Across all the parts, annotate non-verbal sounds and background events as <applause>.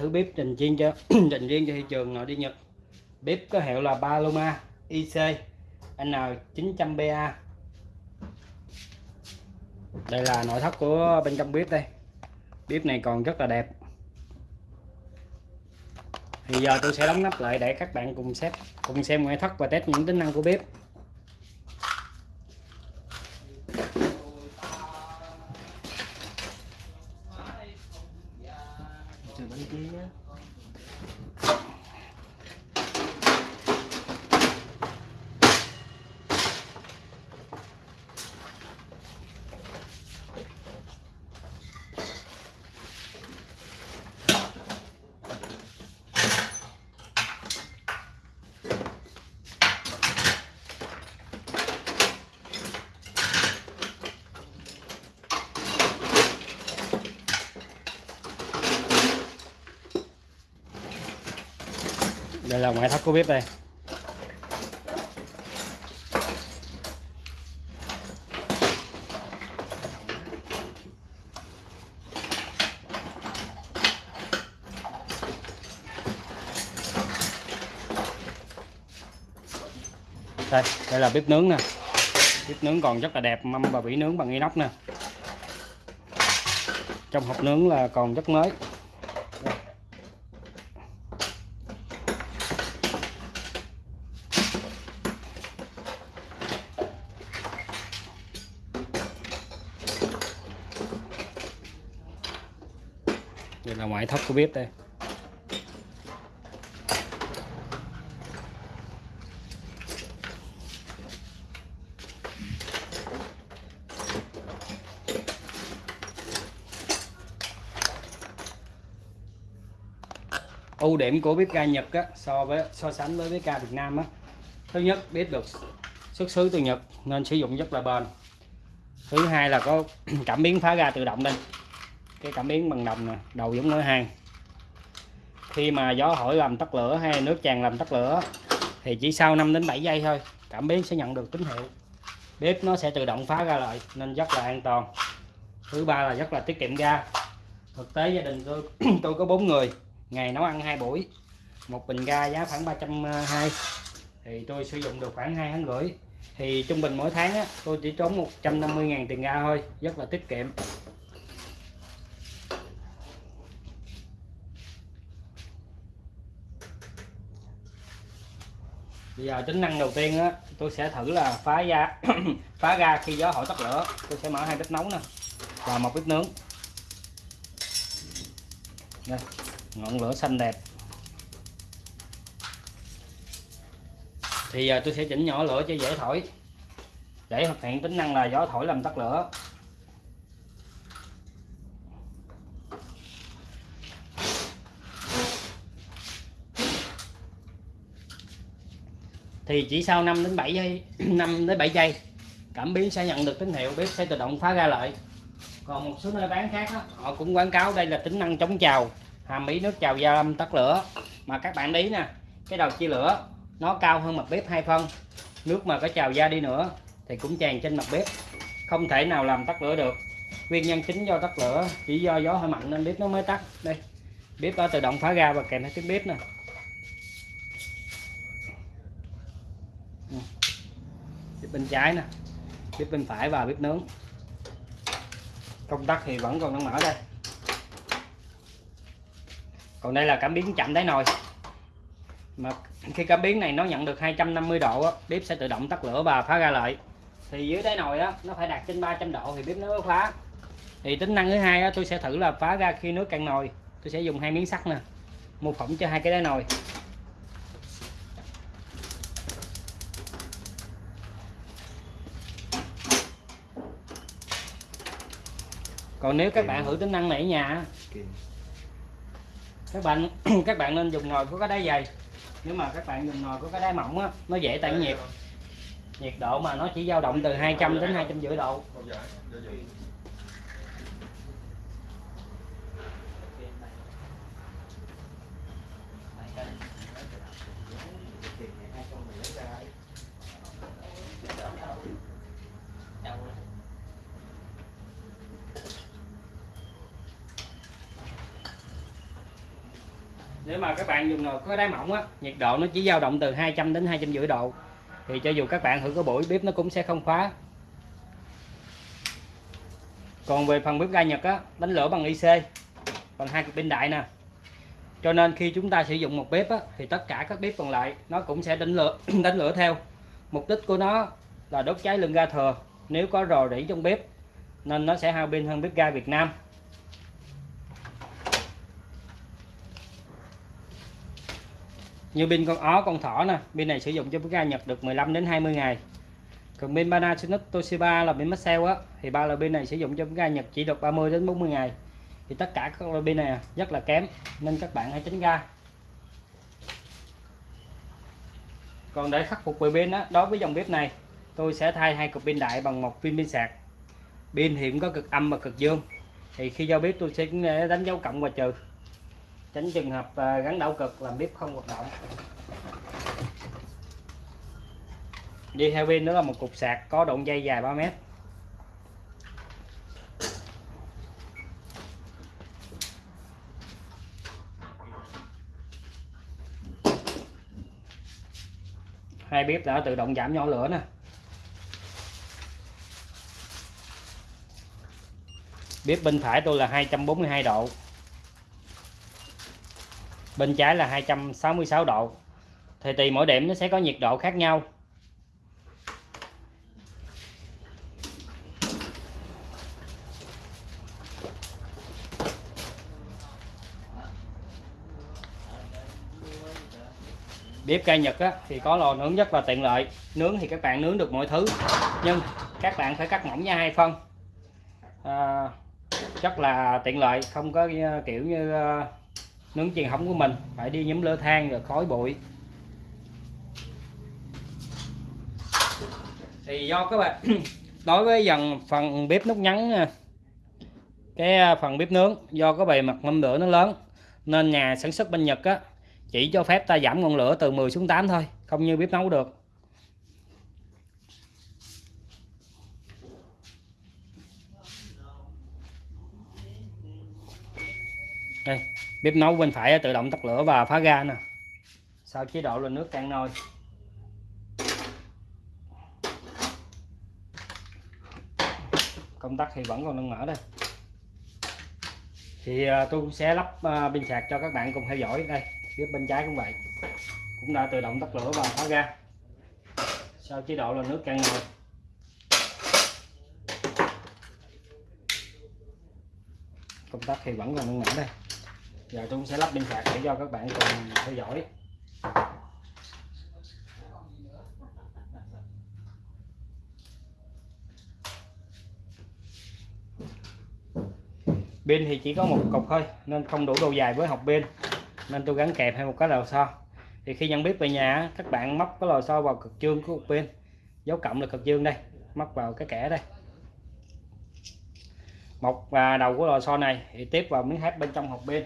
thử bếp trình riêng cho <clears throat> trình riêng cho thị trường nội đi Nhật. Bếp có hiệu là Paloma IC N900BA đây là nội thất của bên trong bếp đây. Bếp này còn rất là đẹp. Thì giờ tôi sẽ đóng nắp lại để các bạn cùng xem cùng xem ngoại thất và test những tính năng của bếp. Đây là ngoại thất của bếp đây. Đây đây là bếp nướng nè. Bếp nướng còn rất là đẹp, mâm và bỉ nướng bằng inox nè. Trong hộp nướng là còn rất mới. Đây là ngoại thất của bếp đây. Ưu điểm của bếp ga Nhật á, so với so sánh với bếp ga Việt Nam á. Thứ nhất bếp được xuất xứ từ Nhật nên sử dụng rất là bền. Thứ hai là có <clears throat> cảm biến phá ga tự động đây cái cảm biến bằng đồng nè đầu giống nối hàng khi mà gió hỏi làm tắt lửa hay nước tràn làm tắt lửa thì chỉ sau 5 đến 7 giây thôi cảm biến sẽ nhận được tín hiệu. Bếp nó sẽ tự động phá ra lại nên rất là an toàn. Thứ ba là rất là tiết kiệm ga. Thực tế gia đình tôi <clears throat> tôi có bốn người ngày nấu ăn hai buổi một bình ga giá khoảng 320 à, thì tôi sử dụng được khoảng hai tháng rưỡi. Thì trung bình mỗi tháng á, tôi chỉ tốn 150.000 tiền ga thôi rất là tiết kiệm. Bây giờ tính năng đầu tiên á, tôi sẽ thử là phá ra <clears throat> phá ra khi gió thổi tắt lửa. Tôi sẽ mở hai bếp nấu nè, và một bếp nướng. Đây, ngọn lửa xanh đẹp. Thì giờ tôi sẽ chỉnh nhỏ lửa cho dễ thổi. Để thực hiện tính năng là gió thổi làm tắt lửa. Thì chỉ sau 5 đến 7 giây <clears throat> 5 đến 7 giây cảm biến sẽ nhận được tín hiệu bếp sẽ tự động phá ra lại còn một số nơi bán khác đó, họ cũng quảng cáo đây là tính năng chống trào hàm ý nước trào gia lâm tắt lửa. Mà các bạn ý nè cái đầu chia lửa nó cao hơn mặt bếp hai phân. Nước mà có trào ra đi nữa thì cũng tràn trên mặt bếp không thể nào làm tắt lửa được. Nguyên nhân chính do tắt lửa chỉ do gió hơi mạnh nên bếp nó mới tắt. Đây bếp đã tự động phá ra và kèm theo tiếng bếp nè. Bếp bên trái nè bếp bên phải và bếp nướng. Công tắc thì vẫn còn đang mở đây. Còn đây là cảm biến chậm đáy nồi. Mà khi cảm biến này nó nhận được 250 độ á, bếp sẽ tự động tắt lửa và phá ra lại. Thì dưới đáy nồi á nó phải đạt trên 300 độ thì bếp nó mới phá. Thì tính năng thứ hai á, tôi sẽ thử là phá ra khi nước cạn nồi. Tôi sẽ dùng hai miếng sắt nè mô phỏng cho hai cái đáy nồi. Còn nếu các bạn thử tính năng này ở nhà Kìm. các bạn <clears throat> các bạn nên dùng nồi có cái đáy dày. Nếu mà các bạn dùng nồi có cái đáy mỏng á nó dễ tản nhiệt. Nhiệt độ mà nó chỉ dao động từ 200 đến 250 độ mà các bạn dùng nồi có đáy mỏng á nhiệt độ nó chỉ dao động từ 200 đến 250 độ. Thì cho dù các bạn thử có buổi bếp nó cũng sẽ không khóa. Còn về phần bếp ga Nhật á đánh lửa bằng IC bằng hai cực pin đại nè. Cho nên khi chúng ta sử dụng một bếp á, thì tất cả các bếp còn lại nó cũng sẽ đánh lửa <clears throat> đánh lửa theo. Mục đích của nó là đốt cháy lượng ga thừa. Nếu có rò rỉ trong bếp nên nó sẽ hao pin hơn bếp ga Việt Nam. Như pin con ó, con thỏ nè, pin này sử dụng cho bếp ga Nhật được 15 đến 20 ngày. Còn pin Panasonic, Toshiba là pin Maxell á, thì ba loại pin này sử dụng cho bếp ga Nhật chỉ được 30 đến 40 ngày. Thì tất cả các loại pin này à, rất là kém, nên các bạn hãy tránh ga còn để khắc phục về pin đó đối với dòng bếp này, tôi sẽ thay hai cục pin đại bằng một pin pin sạc. Pin thì cũng có cực âm và cực dương. Thì khi giao bếp tôi sẽ đánh dấu cộng và trừ tránh trường hợp à, gắn đảo cực làm bếp không hoạt động. Đi theo pin đó là một cục sạc có đoạn dây dài 3 mét. Hai bếp đã tự động giảm nhỏ lửa nè. Bếp bên phải tôi là 242 độ bên trái là 266 độ. Thì tùy mỗi điểm nó sẽ có nhiệt độ khác nhau. Bếp ga Nhật á, thì có lò nướng rất là tiện lợi. Nướng thì các bạn nướng được mọi thứ nhưng các bạn phải cắt mỏng nha hai phân. À, rất là tiện lợi không có kiểu như nướng truyền thống của mình, phải đi nhóm lửa than rồi khói bụi. Thì do các bạn, <clears throat> đối với dần phần bếp nút nhắn à, cái à, phần bếp nướng, do có bề mặt mâm lửa nó lớn, nên nhà sản xuất bên Nhật á, chỉ cho phép ta giảm ngọn lửa từ 10 xuống 8 thôi, không như bếp nấu được đây bếp nấu bên phải tự động tắt lửa và phá ga nè. Sau chế độ là nước cạn nồi. Công tắc thì vẫn còn đang mở đây. Thì à, tôi cũng sẽ lắp à, pin sạc cho các bạn cùng theo dõi đây. Phía bên trái cũng vậy. Cũng đã tự động tắt lửa và phá ga. Sau chế độ là nước cạn nồi. Công tắc thì vẫn còn đang mở đây giờ tôi sẽ lắp pin sạc để cho các bạn cùng theo dõi. Pin thì chỉ có một cục thôi, nên không đủ độ dài với hộp pin. Nên tôi gắn kẹp hay một cái lò xo. Thì khi nhận biết về nhà, các bạn móc cái lò xo vào cực dương của hộp pin. Dấu cộng là cực dương đây, móc vào cái kẻ đây. Một và đầu của lò xo này thì tiếp vào miếng thép bên trong hộp pin.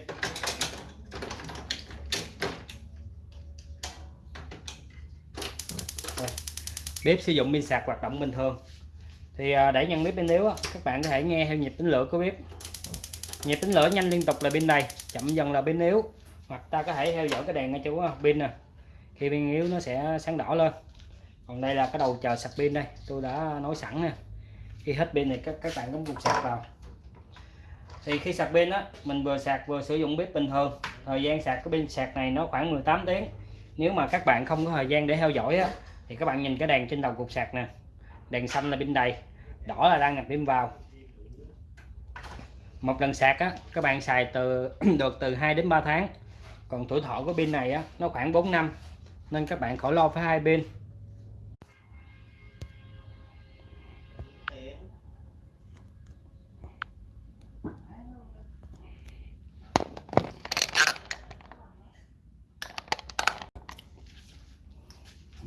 Bếp sử dụng pin sạc hoạt động bình thường. Thì à, để nhận biết pin yếu các bạn có thể nghe theo nhịp tính lửa của bếp. Nhịp tính lửa nhanh liên tục là pin đầy chậm dần là pin yếu hoặc ta có thể theo dõi cái đèn ngay chỗ à, pin nè. Khi pin yếu nó sẽ sáng đỏ lên. Còn đây là cái đầu chờ sạc pin đây, tôi đã nói sẵn nè. Khi hết pin này các các bạn cũng cục sạc vào. Thì khi sạc pin á, mình vừa sạc vừa sử dụng bếp bình thường. Thời gian sạc của pin sạc này nó khoảng 18 tiếng. Nếu mà các bạn không có thời gian để theo dõi á thì các bạn nhìn cái đèn trên đầu cục sạc nè. Đèn xanh là pin đầy, đỏ là đang nạp pin vào. Một lần sạc á, các bạn xài từ, <clears throat> được từ 2 đến 3 tháng. Còn tuổi thọ của pin này á, nó khoảng 4 năm, nên các bạn khỏi lo phải hai pin.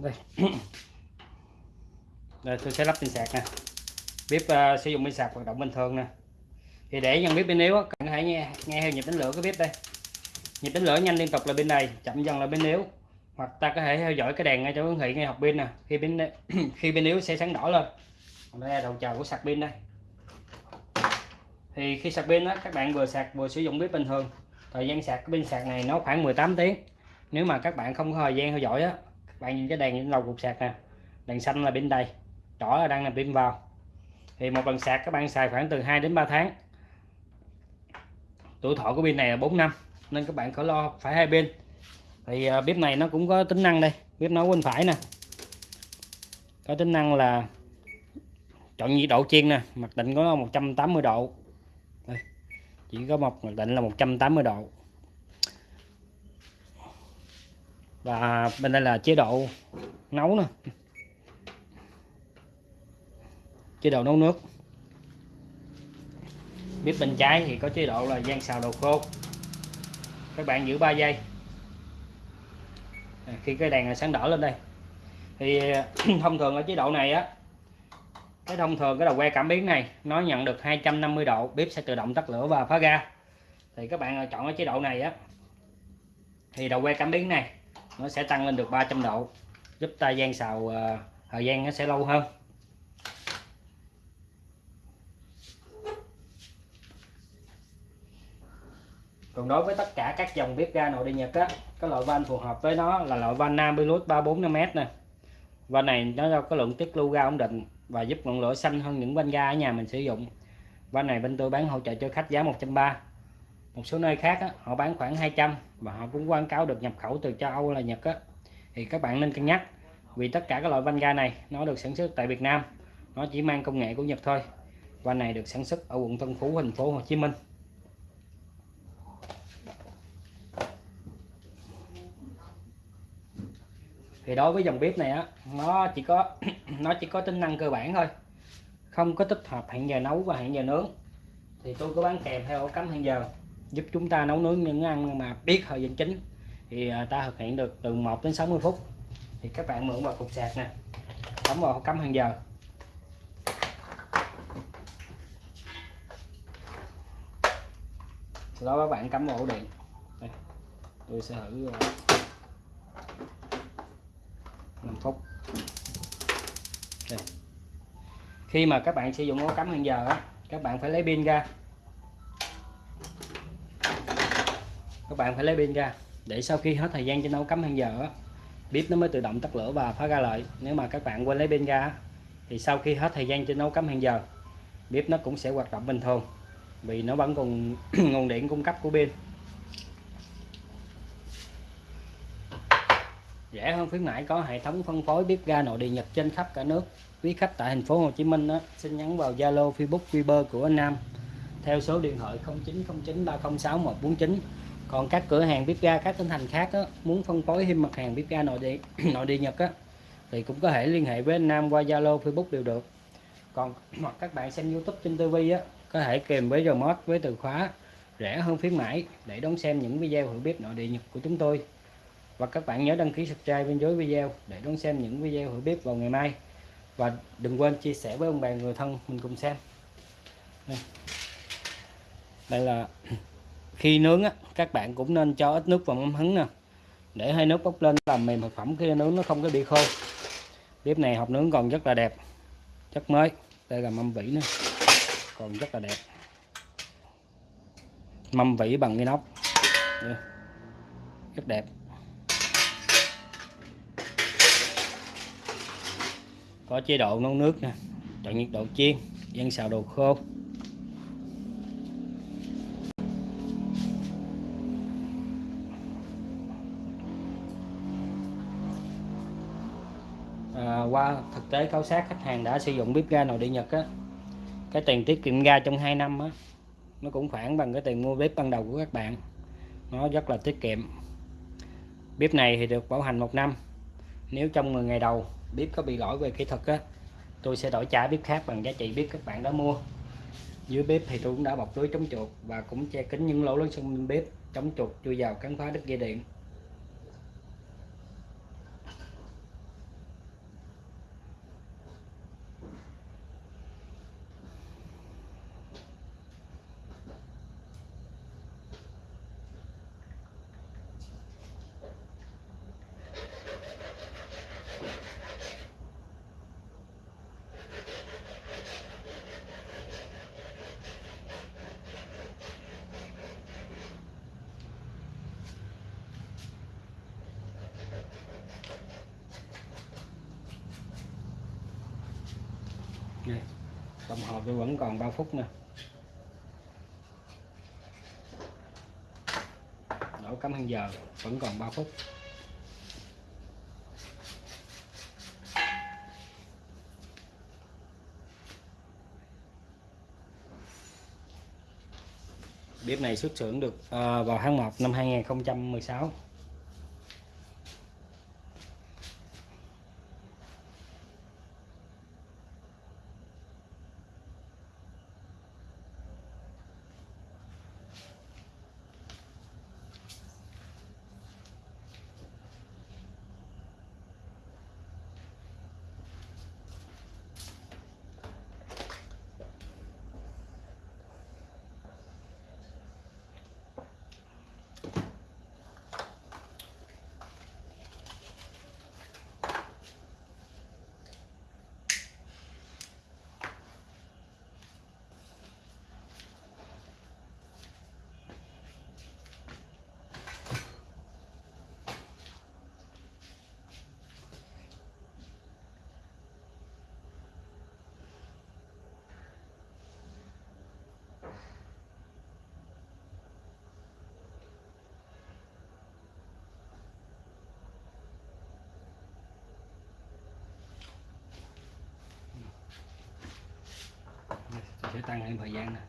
Đây. <coughs> Đây tôi sẽ lắp pin sạc nè. Bếp uh, sử dụng pin sạc hoạt động bình thường nè. Thì để nhận biết pin yếu các bạn nghe nghe theo nhịp đánh lửa cái bếp đây. Nhịp đánh lửa nhanh liên tục là bên này chậm dần là bên yếu. Hoặc ta có thể theo dõi cái đèn ngay chỗ hiển thị ngay học pin nè. Khi pin <coughs> khi pin yếu sẽ sáng đỏ lên. Đây là đầu chờ của sạc pin đây. Thì khi sạc pin đó các bạn vừa sạc vừa sử dụng bếp bình thường. Thời gian sạc cái pin sạc này nó khoảng 18 tiếng. Nếu mà các bạn không có thời gian theo dõi á bạn nhìn cái đèn những đầu cục sạc nè. Đèn xanh là bên đây, đỏ là đang là pin vào. Thì một lần sạc các bạn xài khoảng từ 2 đến 3 tháng. Tuổi thọ của pin này là 4 năm nên các bạn khỏi lo phải hai pin thì à, bếp này nó cũng có tính năng đây bếp nấu bên phải nè. Có tính năng là chọn nhiệt độ chiên nè mặc định có 180 độ. Đây. chỉ có một mặc định là 180 độ. Và bên đây là chế độ nấu nè. Chế độ nấu nước. Bếp bên trái thì có chế độ là gian xào đồ khô. Các bạn giữ 3 giây. À, khi cái đèn sáng đỏ lên đây. Thì, <clears throat> thông thường ở chế độ này á, cái thông thường cái đầu que cảm biến này, nó nhận được 250 độ, bếp sẽ tự động tắt lửa và phá ra thì các bạn chọn ở chế độ này á, thì đầu que cảm biến này nó sẽ tăng lên được 300 độ, giúp ta gian xào ờ, thời gian nó sẽ lâu hơn. Còn đối với tất cả các dòng bếp ga nội địa nhật á, cái loại van phù hợp với nó là loại van nam Pilot 345m nè. Van này nó có lượng tiết lưu ga ổn định và giúp ngọn lửa xanh hơn những van ga ở nhà mình sử dụng. Van này bên tôi bán hỗ trợ cho khách giá 130 một số nơi khác á, họ bán khoảng 200 và họ cũng quảng cáo được nhập khẩu từ châu Âu là Nhật á. Thì các bạn nên cân nhắc vì tất cả các loại van ga này nó được sản xuất tại Việt Nam. Nó chỉ mang công nghệ của Nhật thôi. Van này được sản xuất ở quận Tân Phú thành phố Hồ Chí Minh. Thì đối với dòng bếp này á nó chỉ có <clears throat> nó chỉ có tính năng cơ bản thôi. Không có tích hợp hẹn giờ nấu và hẹn giờ nướng. Thì tôi có bán kèm theo ổ cắm hẹn giờ giúp chúng ta nấu nướng những ăn mà biết thời gian chính. Thì à, ta thực hiện được từ 1 đến 60 phút. Thì các bạn mượn vào cục sạc nè. Cắm vào cắm hàng giờ. Sau đó các bạn cắm vào ổ điện. Đây, tôi sẽ thử à, 5 phút. Đây. khi mà các bạn sử dụng ổ cắm hàng giờ á các bạn phải lấy pin ra. Các bạn phải lấy pin ra để sau khi hết thời gian trên nấu cắm hàng giờ bếp nó mới tự động tắt lửa và phá ra lại. Nếu mà các bạn quên lấy pin ra thì sau khi hết thời gian trên nấu cắm hàng giờ bếp nó cũng sẽ hoạt động bình thường vì nó vẫn còn <clears throat> nguồn điện cung cấp của pin. Rẻ hơn khuyến mãi có hệ thống phân phối bếp ga nội địa Nhật trên khắp cả nước. Quý khách tại thành phố Hồ Chí Minh đó, xin nhắn vào Zalo Facebook Viber của anh Nam. Theo số điện thoại 0909 306 149 còn các cửa hàng bếp ga các tỉnh thành khác đó, muốn phân phối thêm mặt hàng bếp ga nội địa <clears throat> nội địa Nhật á thì cũng có thể liên hệ với anh Nam qua Zalo Facebook đều được. Còn <clears throat> hoặc các bạn xem YouTube trên TV á có thể kèm với remote với từ khóa rẻ hơn khuyến mãi để đón xem những video hữu bếp nội địa Nhật của chúng tôi. Và các bạn nhớ đăng ký subscribe bên dưới video để đón xem những video hữu bếp vào ngày mai. Và đừng quên chia sẻ với ông bà người thân mình cùng xem. Đây, đây là <clears throat> khi nướng á, các bạn cũng nên cho ít nước vào mâm hứng nè. Để hai nước bốc lên làm mềm thực phẩm khi nướng nó không có bị khô. Bếp này hộp nướng còn rất là đẹp. Chất mới. Đây là mâm vỉ nữa còn rất là đẹp. Mâm vỉ bằng inox. Rất đẹp. Có chế độ nấu nước nè. Chọn nhiệt độ chiên. Dân xào đồ khô. Qua thực tế khảo sát, khách hàng đã sử dụng bếp ga nội địa Nhật á. Cái tiền tiết kiệm ga trong 2 năm á, nó cũng khoảng bằng cái tiền mua bếp ban đầu của các bạn. Nó rất là tiết kiệm. Bếp này thì được bảo hành một năm. Nếu trong 10 ngày đầu bếp có bị lỗi về kỹ thuật á, tôi sẽ đổi trả bếp khác bằng giá trị bếp các bạn đã mua. Dưới bếp thì tôi cũng đã bọc lưới chống chuột và cũng che kín những lỗ lớn xung bếp, chống chuột chui vào cắn phá đứt dây điện. Đây, đồng hồ tôi vẫn còn 3 phút nữa đổ cắm hàng giờ vẫn còn 3 phút. Bếp này xuất xưởng được ờ, vào tháng 1 năm 2016 tôi sẽ tăng thêm thời gian nè.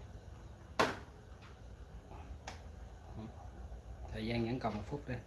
Thời gian vẫn còn một phút đây.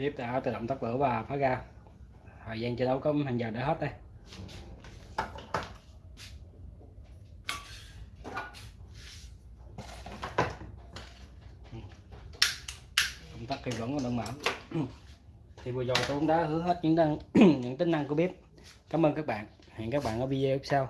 Tiếp đã, tự động tắt lửa và phá ra thời gian chiến đấu có hàng giờ đã hết đây. Công tắc thì vẫn còn đang mở thì vừa rồi tôi cũng đã hứa hết những năng <clears throat> những tính năng của bếp. Cảm ơn các bạn. Hẹn các bạn ở video sau.